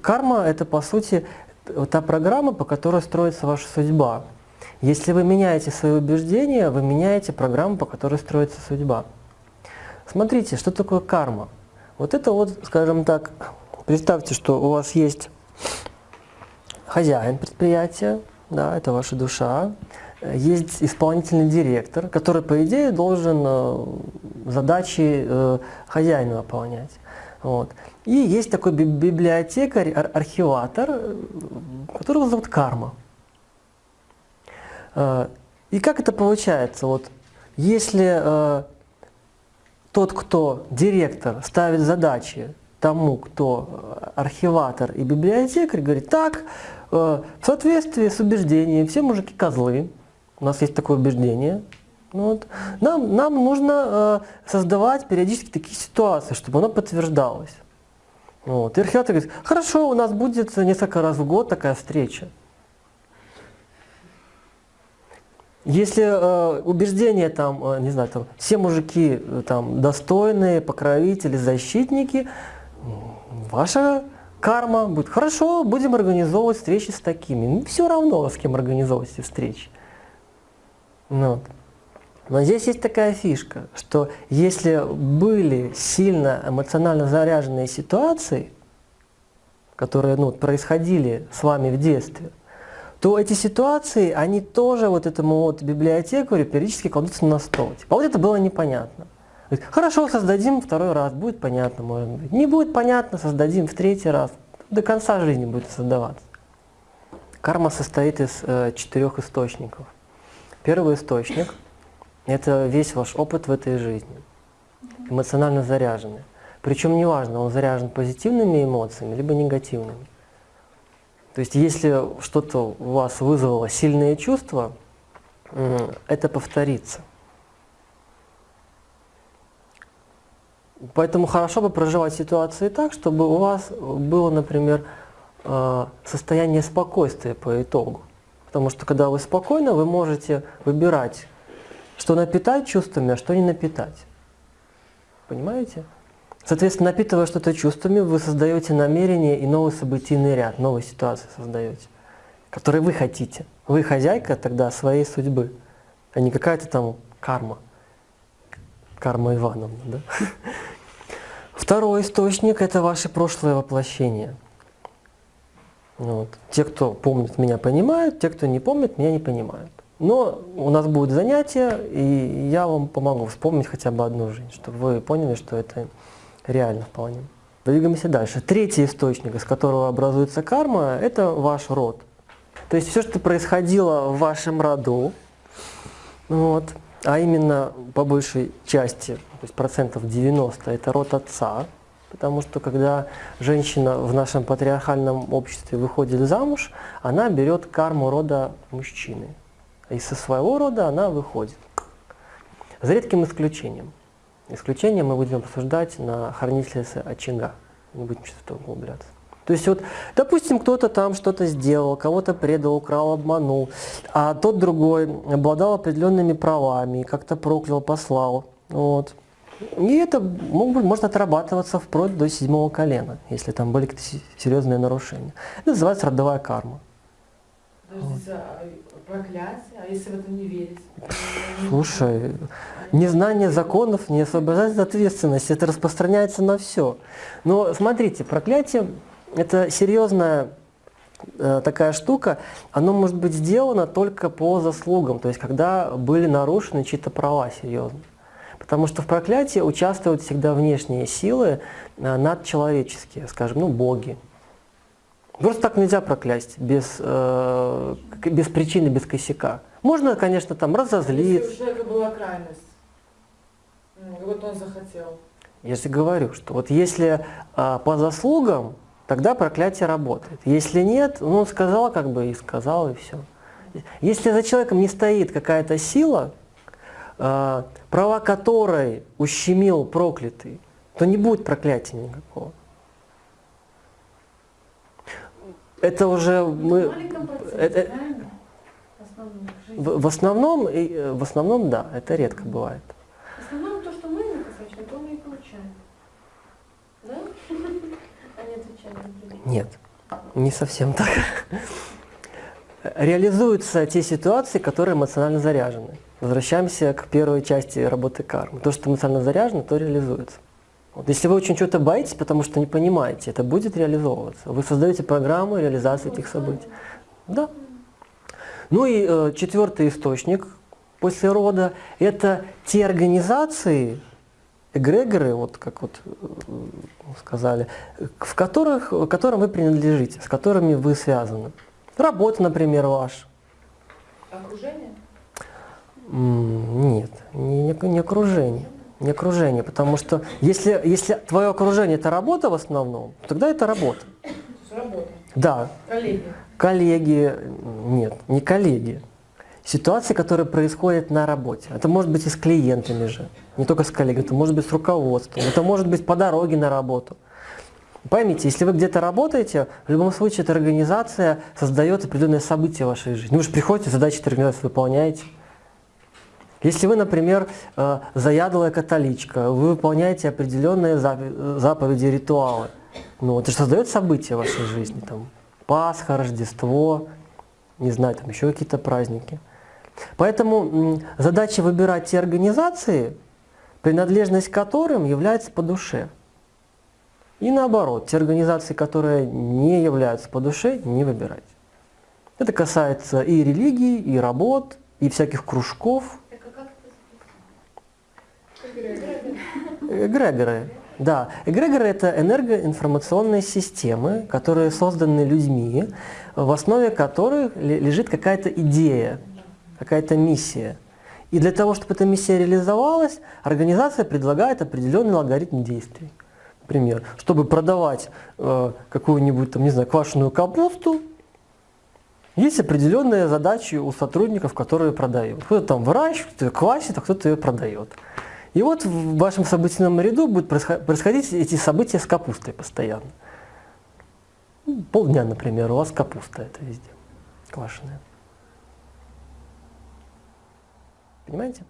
Карма – это, по сути, та программа, по которой строится ваша судьба. Если вы меняете свои убеждения, вы меняете программу, по которой строится судьба. Смотрите, что такое карма? Вот это вот, скажем так, представьте, что у вас есть хозяин предприятия, да, это ваша душа, есть исполнительный директор, который, по идее, должен э, задачи э, хозяина выполнять. Вот. И есть такой библиотекарь, ар архиватор, э, которого зовут Карма. И как это получается? Вот, если тот, кто директор, ставит задачи тому, кто архиватор и библиотекарь, говорит, так, в соответствии с убеждением, все мужики козлы, у нас есть такое убеждение. Ну вот. Нам, нам нужно э, создавать периодически такие ситуации, чтобы оно подтверждалось. Вот. И археолог говорит, хорошо, у нас будет несколько раз в год такая встреча. Если э, убеждение там, э, не знаю, там, все мужики э, там достойные, покровители, защитники, ваша карма будет, хорошо, будем организовывать встречи с такими. Ну, все равно, с кем организовывать эти встречи. Ну, вот. Но здесь есть такая фишка, что если были сильно эмоционально заряженные ситуации, которые ну, происходили с вами в детстве, то эти ситуации, они тоже вот этому вот библиотекарю периодически кладутся на стол. Типа, а вот это было непонятно. Хорошо, создадим второй раз, будет понятно, может быть. Не будет понятно, создадим в третий раз. До конца жизни будет создаваться. Карма состоит из э, четырех источников. Первый источник – это весь ваш опыт в этой жизни, эмоционально заряженный. Причем неважно, он заряжен позитивными эмоциями, либо негативными. То есть если что-то у вас вызвало сильные чувства, это повторится. Поэтому хорошо бы проживать ситуации так, чтобы у вас было, например, э, состояние спокойствия по итогу. Потому что когда вы спокойно, вы можете выбирать, что напитать чувствами, а что не напитать. Понимаете? Соответственно, напитывая что-то чувствами, вы создаете намерение и новый событийный ряд, новые ситуации создаете, которые вы хотите. Вы хозяйка тогда своей судьбы, а не какая-то там карма. Карма Ивановна, да? Второй источник – это ваше прошлое воплощение – вот. Те, кто помнит меня, понимают, те, кто не помнит, меня не понимают. Но у нас будет занятие, и я вам помогу вспомнить хотя бы одну жизнь, чтобы вы поняли, что это реально вполне. Двигаемся дальше. Третий источник, из которого образуется карма, это ваш род. То есть все, что происходило в вашем роду, вот, а именно по большей части, то есть процентов 90, это род отца, Потому что когда женщина в нашем патриархальном обществе выходит замуж, она берет карму рода мужчины. И со своего рода она выходит. За редким исключением. Исключение мы будем обсуждать на хранителе очага. Не будем сейчас в это углубляться. То есть вот, допустим, кто-то там что-то сделал, кого-то предал, украл, обманул, а тот другой обладал определенными правами, как-то проклял, послал. Вот. И это может отрабатываться вплоть до седьмого колена, если там были какие-то серьезные нарушения. Это называется родовая карма. Подождите, а проклятие? А если в это не верить? Слушай, незнание законов не освобождает от ответственности, это распространяется на все. Но смотрите, проклятие – это серьезная э, такая штука, оно может быть сделано только по заслугам, то есть когда были нарушены чьи-то права серьезно. Потому что в проклятии участвуют всегда внешние силы э, надчеловеческие, скажем, ну, боги. Просто так нельзя проклясть, без, э, без причины, без косяка. Можно, конечно, там разозлиться. Если у человека была крайность, вот он захотел. Я же говорю, что вот если э, по заслугам, тогда проклятие работает. Если нет, ну, он сказал как бы и сказал, и все. Если за человеком не стоит какая-то сила, а, права которой ущемил проклятый, то не будет проклятия никакого. Это уже мы... Это, в, в основном, в основном, да, это редко бывает. В основном то, что мы написали, то мы и получаем. Да? Не отвечаем Нет. Не совсем так. Реализуются те ситуации, которые эмоционально заряжены. Возвращаемся к первой части работы кармы. То, что эмоционально заряжено, то реализуется. Вот. Если вы очень чего-то боитесь, потому что не понимаете, это будет реализовываться. Вы создаете программу реализации этих событий. Да. Ну и э, четвертый источник после рода – это те организации, эгрегоры, вот как вот э, сказали, в которых, к которым вы принадлежите, с которыми вы связаны. Работа, например, ваша. Окружение? Нет, не, не окружение. Не окружение, потому что если, если твое окружение это работа в основном, тогда это работа. Работа. Да. Коллеги. Коллеги, нет, не коллеги. Ситуации, которые происходят на работе. Это может быть и с клиентами же, не только с коллегами, это может быть с руководством, это может быть по дороге на работу. Поймите, если вы где-то работаете, в любом случае эта организация создает определенные события в вашей жизни. Вы же приходите, задачи этой организации выполняете. Если вы, например, э, заядлая католичка, вы выполняете определенные заповеди, ритуалы, ну, это же создает события в вашей жизни, там, Пасха, Рождество, не знаю, там еще какие-то праздники. Поэтому задача выбирать те организации, принадлежность к которым является по душе. И наоборот, те организации, которые не являются по душе, не выбирать. Это касается и религии, и работ, и всяких кружков, Эгрегоры. Да, эгрегоры – это энергоинформационные системы, которые созданы людьми, в основе которых лежит какая-то идея, какая-то миссия. И для того, чтобы эта миссия реализовалась, организация предлагает определенный алгоритм действий. Например, чтобы продавать э, какую-нибудь, там, не знаю, квашеную капусту, есть определенные задачи у сотрудников, которые продают. Кто-то там выращивает, кто-то квасит, а кто-то ее продает. И вот в вашем событийном ряду будут происходить эти события с капустой постоянно. Ну, полдня, например, у вас капуста это везде, квашеная. Понимаете?